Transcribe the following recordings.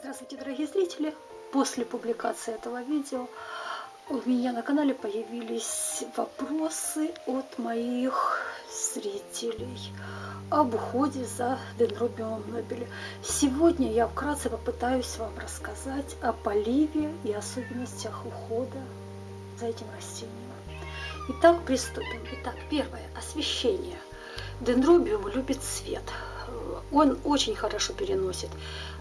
Здравствуйте, дорогие зрители! После публикации этого видео у меня на канале появились вопросы от моих зрителей об уходе за дендробиумом нобеля. Сегодня я вкратце попытаюсь вам рассказать о поливе и особенностях ухода за этим растением. Итак, приступим. Итак, первое – освещение. Дендробиум любит свет. Он очень хорошо переносит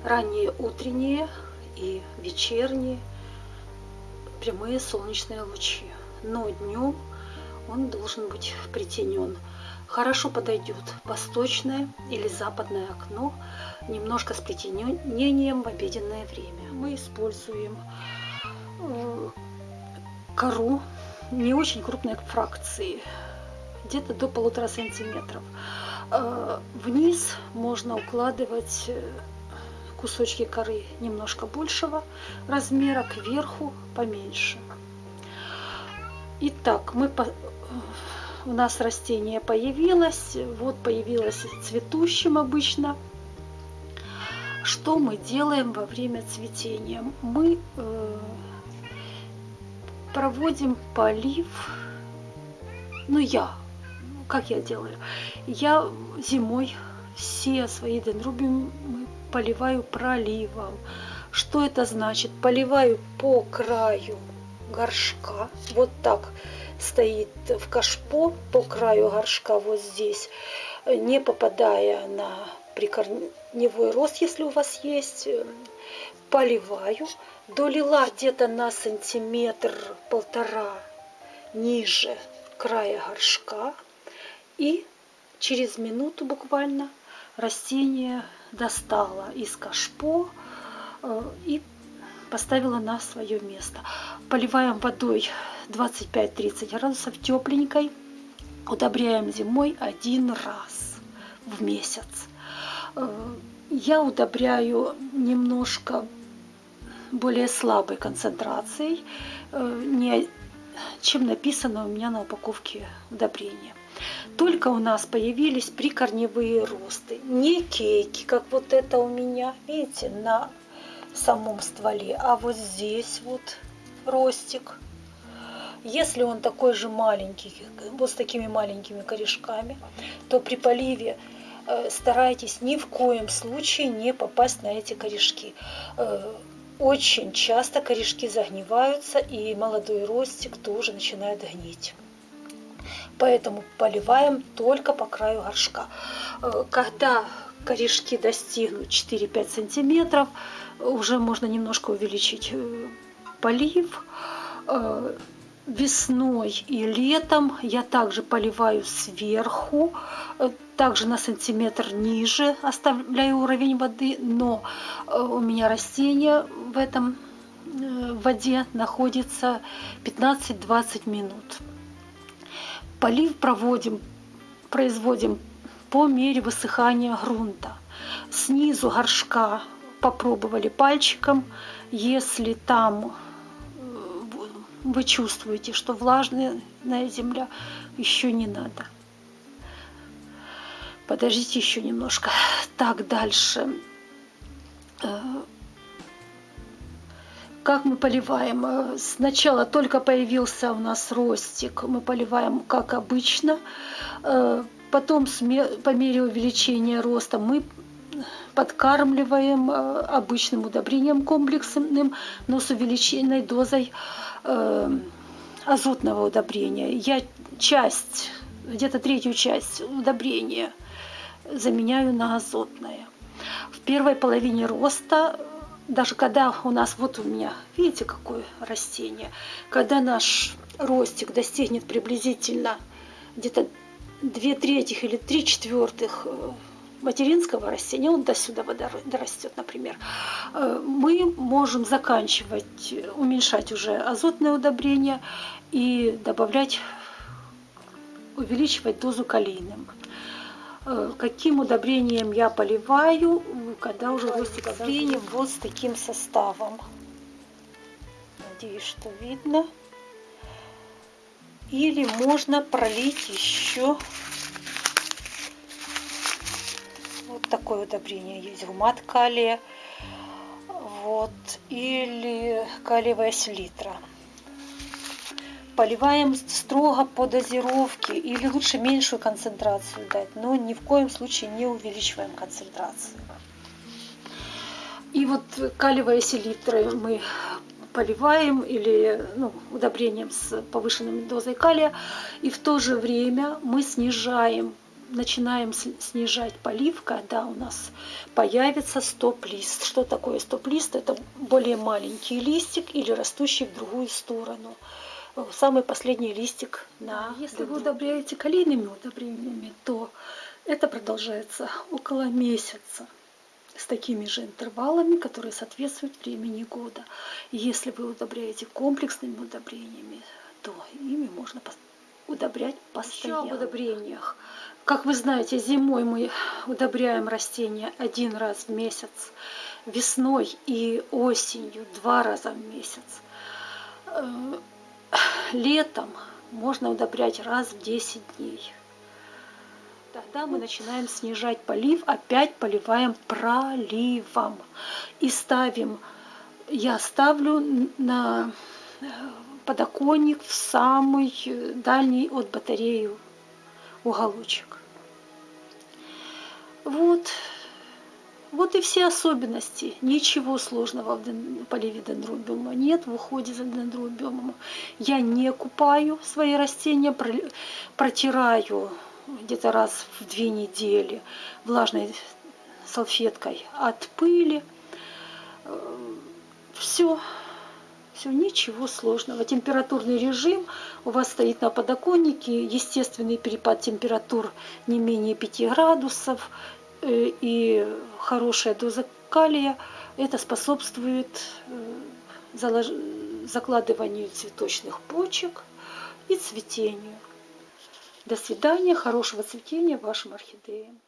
ранние утренние и вечерние прямые солнечные лучи. Но днем он должен быть притенен. Хорошо подойдет восточное или западное окно, немножко с притенением в обеденное время. Мы используем э, кору не очень крупной фракции, где-то до полутора сантиметров. Э, вниз можно укладывать э, кусочки коры немножко большего размера, кверху поменьше. Итак, мы по... у нас растение появилось, вот появилось цветущим обычно. Что мы делаем во время цветения? Мы э, проводим полив, ну я как я делаю? Я зимой все свои дендробиумы поливаю проливом. Что это значит? Поливаю по краю горшка, вот так стоит в кашпо по краю горшка вот здесь, не попадая на прикорневой рост, если у вас есть, поливаю, долила где-то на сантиметр-полтора ниже края горшка, и через минуту буквально растение достала из кашпо э, и поставила на свое место. Поливаем водой 25-30 градусов тепленькой. Удобряем зимой один раз в месяц. Э, я удобряю немножко более слабой концентрацией, э, чем написано у меня на упаковке удобрения. Только у нас появились прикорневые росты. Не кейки, как вот это у меня, видите, на самом стволе, а вот здесь вот ростик. Если он такой же маленький, вот с такими маленькими корешками, то при поливе э, старайтесь ни в коем случае не попасть на эти корешки. Э, очень часто корешки загниваются, и молодой ростик тоже начинает гнить поэтому поливаем только по краю горшка. Э, когда корешки достигнут 4-5 сантиметров, уже можно немножко увеличить э, полив. Э, весной и летом я также поливаю сверху, также на сантиметр ниже оставляю уровень воды, но у меня растение в этом в воде находится 15-20 минут. Полив проводим, производим по мере высыхания грунта. Снизу горшка попробовали пальчиком. Если там э, вы чувствуете, что влажная земля, еще не надо. Подождите еще немножко. Так, дальше. Как мы поливаем? Э, сначала только появился у нас ростик, мы поливаем как обычно. Э, потом по мере увеличения роста мы подкармливаем э, обычным удобрением комплексным, но с увеличенной дозой азотного удобрения. Я часть, где-то третью часть удобрения заменяю на азотное. В первой половине роста даже когда у нас, вот у меня, видите, какое растение, когда наш ростик достигнет приблизительно где-то 2 третьих или 3 четвертых э, материнского растения, он до сюда дорастет, например, э, мы можем заканчивать, уменьшать уже азотное удобрение и добавлять, увеличивать дозу калийным. Э, каким удобрением я поливаю, когда уже ростик удобрения вот с таким составом. Надеюсь, что видно. Или можно пролить еще вот такое удобрение есть, гумат калия. вот, или калиевая селитра. Поливаем строго по дозировке или лучше меньшую концентрацию дать, но ни в коем случае не увеличиваем концентрацию. И вот калиевая селитра мы поливаем или ну, удобрением с повышенной дозой калия, и в то же время мы снижаем начинаем снижать полив, когда у нас появится стоп-лист. Что такое стоп-лист? Это более маленький листик или растущий в другую сторону. Самый последний листик на Если вы удобряете калийными удобрениями, то это продолжается около месяца с такими же интервалами, которые соответствуют времени года. Если вы удобряете комплексными удобрениями, то ими можно удобрять постоянно. Еще об удобрениях. Как вы знаете, зимой мы удобряем растения один раз в месяц, весной и осенью два раза в месяц. Летом можно удобрять раз в 10 дней. Тогда мы начинаем снижать полив, опять поливаем проливом. И ставим, я ставлю на подоконник в самый дальний от батареи уголочек. Вот. Вот и все особенности. Ничего сложного в поливе дендробиума нет, в уходе за дендробиумом. Я не купаю свои растения, протираю где-то раз в две недели влажной салфеткой от пыли. Все, все, ничего сложного. Температурный режим у вас стоит на подоконнике, естественный перепад температур не менее 5 градусов э, и хорошая доза калия. Это способствует э, закладыванию цветочных почек и цветению. До свидания, хорошего цветения вашим орхидеям.